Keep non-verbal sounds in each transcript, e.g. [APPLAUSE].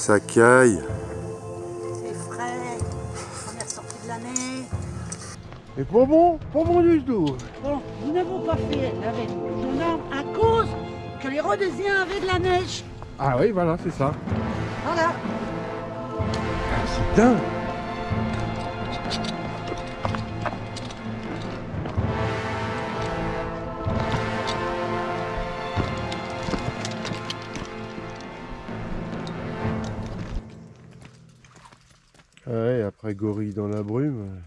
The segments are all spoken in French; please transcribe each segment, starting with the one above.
Ça caille. C'est frais. On est ressorti de l'année. Et pas bon, pas bon du tout. Bon, nous n'avons pas fait la veille gendarmes à cause que les Rhodésiens avaient de la neige. Ah oui, voilà, c'est ça. Voilà. Ah, c'est dingue. Après gorille dans la brume.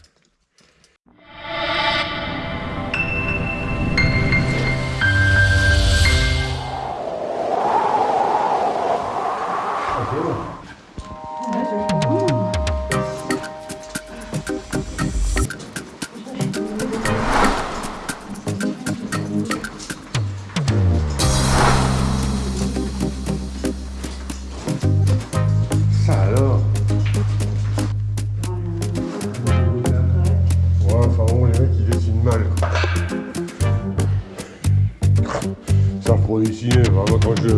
Dessiner, quand je,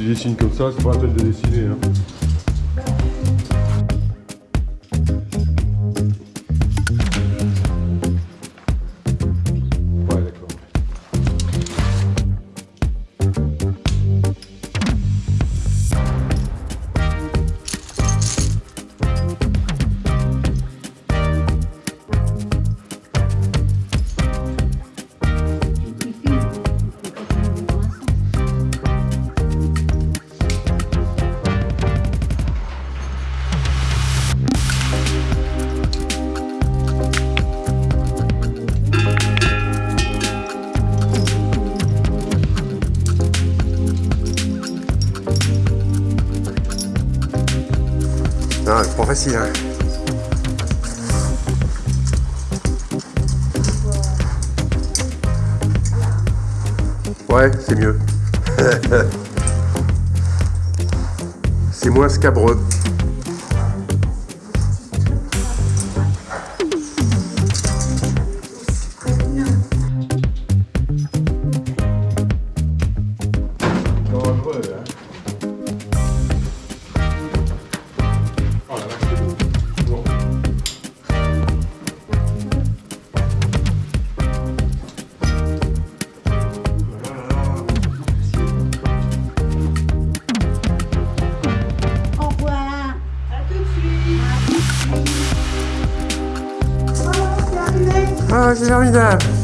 je dessine comme ça, c'est pas la peine de dessiner. Hein. Non, c'est pas facile, hein. Ouais, c'est mieux. [LAUGHS] c'est moins scabreux. Ah, c'est formidable. Il y